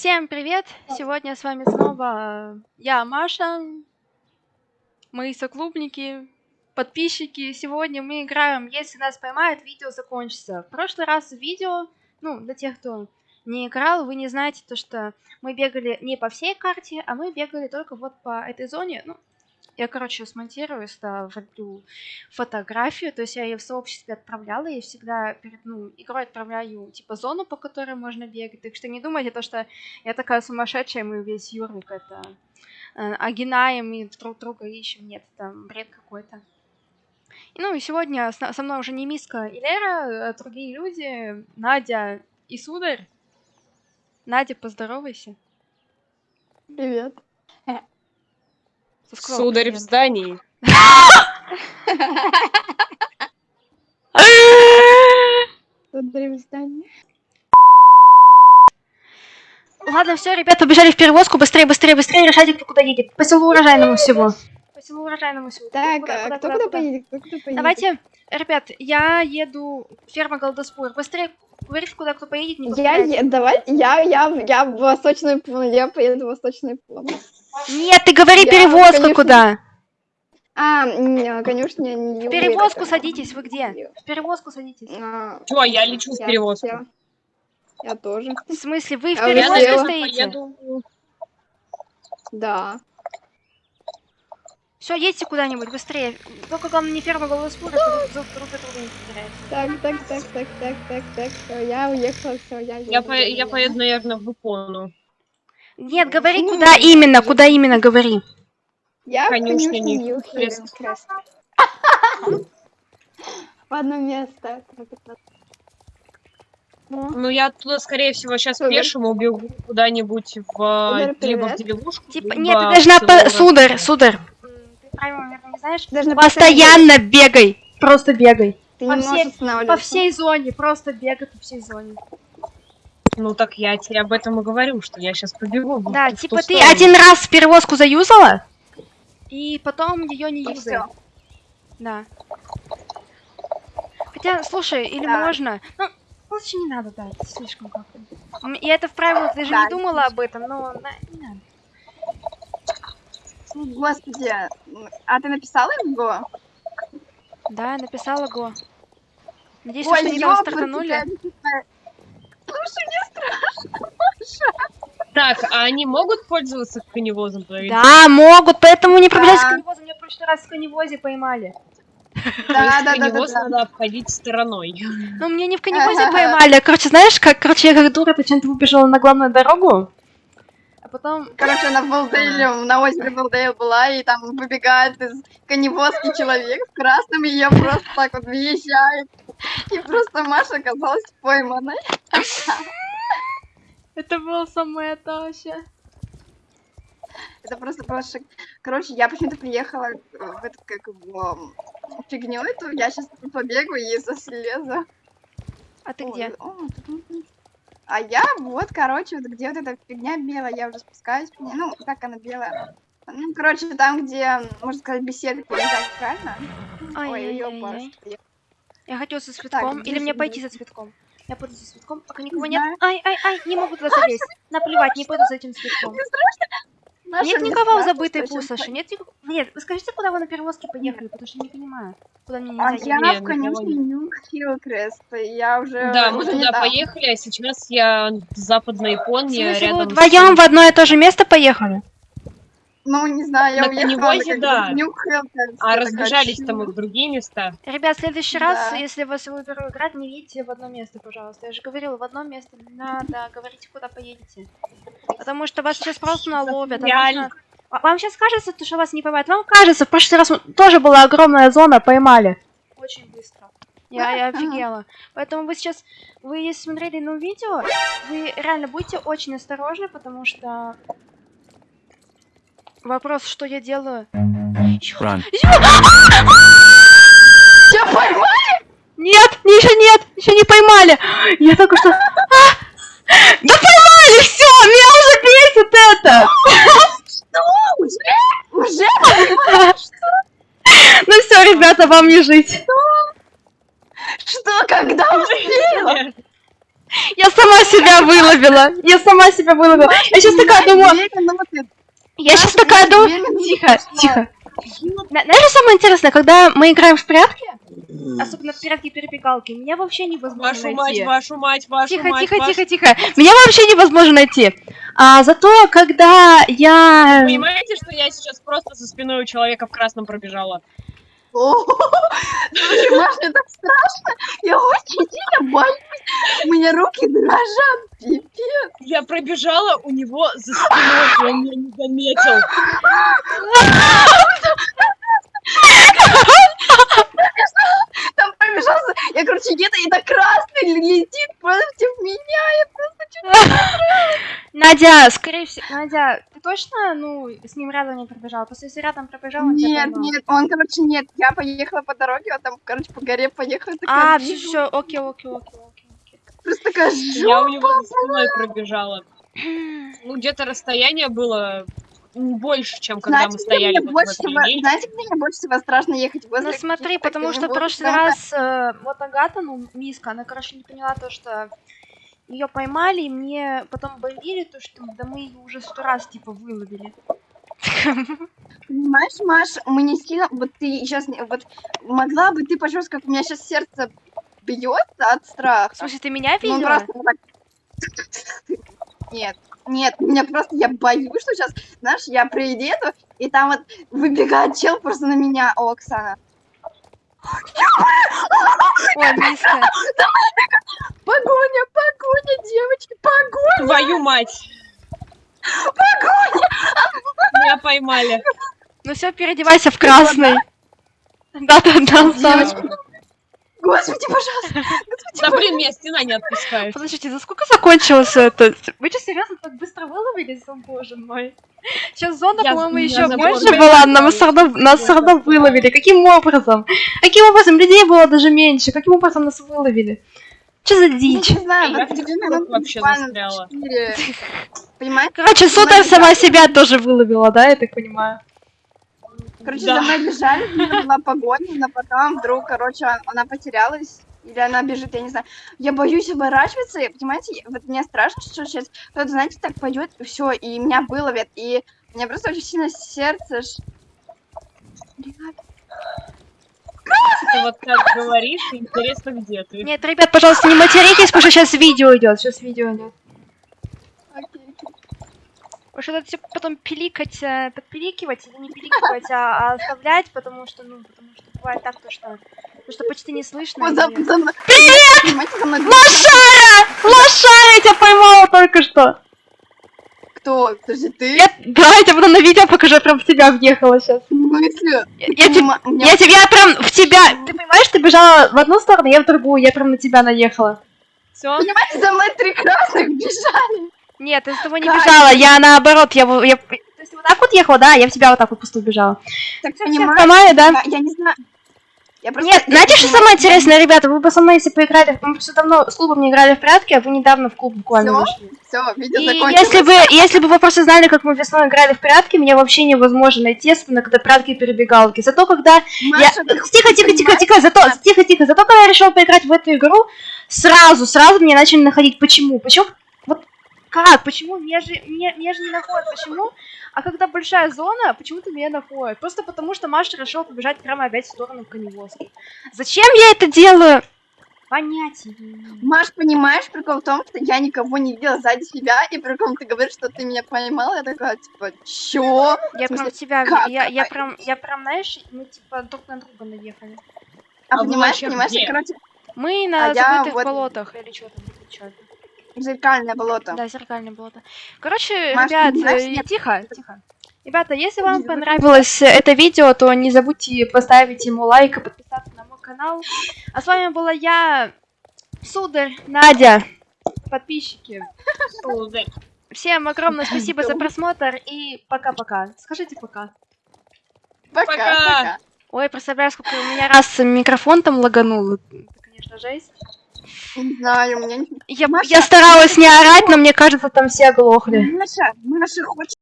Всем привет! Сегодня с вами снова я, Маша, мои соклубники, подписчики. Сегодня мы играем «Если нас поймают, видео закончится». В прошлый раз видео, ну, для тех, кто не играл, вы не знаете то, что мы бегали не по всей карте, а мы бегали только вот по этой зоне. Ну, я, короче, смонтирую, вроблю фотографию, то есть я ее в сообществе отправляла, и всегда перед ну, игрой отправляю, типа, зону, по которой можно бегать. Так что не думайте то, что я такая сумасшедшая, мы весь Юрик это э, огинаем и друг друга ищем. Нет, там бред какой-то. Ну и сегодня со мной уже не Миска и Лера, а другие люди, Надя и Сударь. Надя, поздоровайся. Привет. Сударь в здании. Сударь в здании. Ладно, все, ребят, побежали в перевозку. Быстрее, быстрее, быстрее. Решайте, кто куда едет. По селу урожайному всего. По селу урожайному всего. Так, куда, а куда, кто куда, куда поедет? Кто куда поедет? Давайте, ребят, я еду ферма Голдоспур. Быстрее говорите, куда кто поедет, не Я, е... давай, я, я, я в восточную я поеду в восточную плану. Нет, ты говори я, перевозка конечно... куда. А, не, конечно, не В перевозку садитесь, вы где? В перевозку садитесь. А, Чё, я лечу в перевозку. Я, я тоже. В смысле, вы в а перевозке стоите? Поеду... Да. Все, едьте куда-нибудь быстрее. Только главное не ферма голос спура, а друг друга не Так, так, так, так, так, так, так, все, я уехала, все, я еду. Я, по я поеду, наверное, в Икону. Нет, говори, ну, куда именно, куда именно говори. Я Конечно, не Ньюхилл. В одно место. Ну, я оттуда, скорее всего, сейчас пешим убегу куда-нибудь в... либо в деревушку, Типа, нет, ты должна... По... Сударь, сударь. Ты правильно, наверное, не знаешь? Должна Постоянно бегай. Просто бегай. Ты по, всей, по всей зоне, просто бегай по всей зоне. Ну так я тебе об этом и говорю, что я сейчас побегу. Да, типа ты сторону. один раз перевозку заюзала, и потом ее не юзай. Да. Хотя, слушай, или да. можно... Ну, лучше не надо, да, это слишком как-то. Я это в правилах даже да, не думала об этом, но не надо. Господи, а ты написала в Го? Да, написала Го. Надеюсь, Ой, что не там стартанули. Слушай, мне страшно, Маша. Так, а они могут пользоваться коневозом? Да, могут, поэтому не пробежать да. коневозом. Меня в прошлый раз в коневозе поймали. Да, да, да, да, надо обходить стороной. Ну, мне не в коневозе поймали. Короче, знаешь, как, короче, я как дура почему-то выбежала на главную дорогу. А потом... Короче, на Балдейле, на озере Балдейл была, и там выбегает из коневозки человек в красном, и ее просто так вот въезжает. И просто Маша оказалась пойманной. Это было самое то вообще. Это просто просто... Короче, я почему-то приехала в эту, как его, фигню эту, я сейчас побегу и за слезу. А ты где? А я вот, короче, вот где вот эта фигня белая, я уже спускаюсь. Ну, как она белая? Ну, короче, там, где, можно сказать, беседка, не так, правильно? Ой, Ой, ёпарс. Я хочу со цветком. Так, Или мне пойти за цветком? Я пойду за цветком, пока никого нет. Ай, ай, ай, не могу туда залезть. Наплевать, не пойду за этим цветком. Наша нет никого в забытой пустоши. Нет, нет, вы скажите, куда вы на перевозке поехали, потому что я не понимаю, куда мне а нельзя А я в конюшне Нью Хиллкрест, я уже... Да, мы туда поехали, а сейчас я в Западной Японии, рядом... Вы вдвоем в одно и то же место поехали? Ну, не знаю, я на уехала, да. А разбежались там и в другие места. Ребят, в следующий да. раз, если вас выберу играть, не видите в одно место, пожалуйста. Я же говорила, в одно место не надо, говорите, куда поедете. Потому что вас сейчас просто наловят. А Вам сейчас кажется, что вас не поймают. Вам кажется, в прошлый раз тоже была огромная зона, поймали. Очень быстро. Я, я офигела. Поэтому вы сейчас, вы если смотрели на видео, вы реально будьте очень осторожны, потому что Вопрос, что я делаю? Run. Тебя поймали? Нет, еще нет, еще не поймали. Я только что... А! Да поймали, все, меня уже бесит это. Что? Уже? Уже? Ну все, ребята, вам не жить. Что? Когда успела? Я сама себя выловила. Я сама себя выловила. Я сейчас такая думаю. Я сейчас такая думаю, тихо, тихо. На- Знаешь, что самое интересное, когда мы играем в прятки, особенно в прятки-перебегалки, меня вообще невозможно Вашу мать, найти. вашу мать, вашу Тихо, мать, тихо, вашу- тихо, тихо. Меня вообще невозможно найти. А зато, когда я... Понимаете, что я сейчас просто за спиной у человека в красном пробежала? Слушай, Маш, мне так страшно. Я очень сильно боюсь. У меня руки дрожат. Пипец. Я пробежала у него за спиной, и он меня не заметил. Там пробежался. Я, короче, где-то и на красный летит против меня. Я просто чуть Надя, скорее всего... Надя, ты точно, ну, с ним рядом не пробежала? Просто если рядом пробежал, он тебя Нет, поймал. нет, он, короче, нет. Я поехала по дороге, он там, короче, по горе поехал. А, такая, все, вижу, все, окей, окей, окей, окей. окей. Просто такая Я у жопа. него за спиной пробежала. Ну, где-то расстояние было больше, чем когда Знаете, мы стояли мне больше всего, знаете, где мне больше всего страшно ехать возле Ну смотри, потому что в прошлый раз э, вот Агата, ну, Миска, она, короче, не поняла то, что ее поймали, и мне потом бомбили, то, что да мы ее уже сто раз, типа, выловили. Понимаешь, Маш, мы не сильно, вот ты сейчас, вот могла бы ты почувствовать, как у меня сейчас сердце бьется от страха. Смысле, ты меня Ну, видела? просто вот так. Нет, нет, меня просто, я боюсь, что сейчас, знаешь, я приеду, и там вот выбегает чел просто на меня, о, Оксана. Ой, Миска. Погоня, погоня, девочки, погоня. Твою мать! Меня поймали. Ну все, переодевайся в красный. Да-да-да, Сарочка. Господи, пожалуйста. Да блин, меня стена не отпускает. Подождите, за сколько закончилось это? Вы что, серьезно так быстро выловились? О, боже мой. Сейчас зона, по-моему, еще больше была, все равно, нас равно выловили. Каким образом? Каким образом? Людей было даже меньше. Каким образом нас выловили? Что за Я дичь? не знаю, Я в вообще застряла. Короче, Сударь сама себя тоже выловила, да, я так понимаю? Короче, Да. за мной бежали, у меня была погоня, но потом вдруг, короче, она потерялась. Или она бежит, я не знаю. Я боюсь оборачиваться, и, понимаете, вот мне страшно, что сейчас кто-то, знаете, так пойдет, все, и меня выловят, и у меня просто очень сильно сердце. ж- Ребят, Ты вот так говоришь, и интересно, где ты. Нет, ребят, пожалуйста, не материтесь, потому что сейчас видео идет. Сейчас видео идет. Потому что это все потом пиликать, э, подпиликивать, или не пиликивать, а, а оставлять, потому что, ну, потому что бывает так, то что, то, что почти не слышно. Вот и-. Привет! Лошара! Лошара, я тебя поймала только что. кто? Подожди, ты? Я, да, я тебе потом на видео покажу, я прям в тебя въехала сейчас. В смысле? Я, я меня- я тебя прям в тебя. Ты понимаешь, ты бежала в одну сторону, я в другую, я прям на тебя наехала. Все? Понимаете, за мной три красных бежали. Нет, я с тобой не Катя. бежала, я наоборот, я, я, то есть вот так вот ехала, да, я в тебя вот так вот просто бежала. Так, Всё, понимаете? Понимаю, да? Я, я не знаю. Я просто, Нет, я знаете, что самое интересное, ребята? Вы бы со мной, если поиграли, мы просто давно с клубом не играли в прятки, а вы недавно в клуб буквально Всё? вышли. Всё, видео И закончилось. если бы, если бы вы просто знали, как мы весной играли в прятки, меня вообще невозможно найти, особенно когда прятки и перебегалки. Зато когда я... Маша, ты Тихо, тихо, тихо, понимаешь? тихо, зато, тихо, тихо, зато когда я решила поиграть в эту игру, сразу, сразу меня начали находить. Почему? Почему? Как? Почему? Меня же, меня, меня же не находят. Почему? А когда большая зона, почему-то меня находят. Просто потому, что Маша решила побежать прямо опять в сторону коневозки. Зачем я это делаю? Понятия. Маш, понимаешь, прикол в том, что я никого не видела сзади себя, и прикол ты говоришь, что ты меня поймала, я такая, типа, чё? Я смысле, прям тебя, как? я, я прям, я прям, знаешь, мы типа друг на друга наехали. А, А понимаешь, понимаешь, короче, Мы на А я забытых вот- болотах или что там, или чё это? Зеркальное болото. Да, зеркальное болото. Короче, Маш, ребят, понимаешь, э, тихо, тихо. Ребята, если вам понравилось э, это видео, то не забудьте поставить ему лайк и подписаться на мой канал. А с вами была я, Сударь, Надя, подписчики. Сударь. Всем огромное спасибо за просмотр и пока-пока. Скажите пока. Пока, Пока. пока. Ой, представляю, сколько у меня раз микрофон там лаганул. Это, конечно, жесть. Не знаю, у меня не... Я, я старалась не орать, но мне кажется, там все оглохли. Маша, Маша, хочешь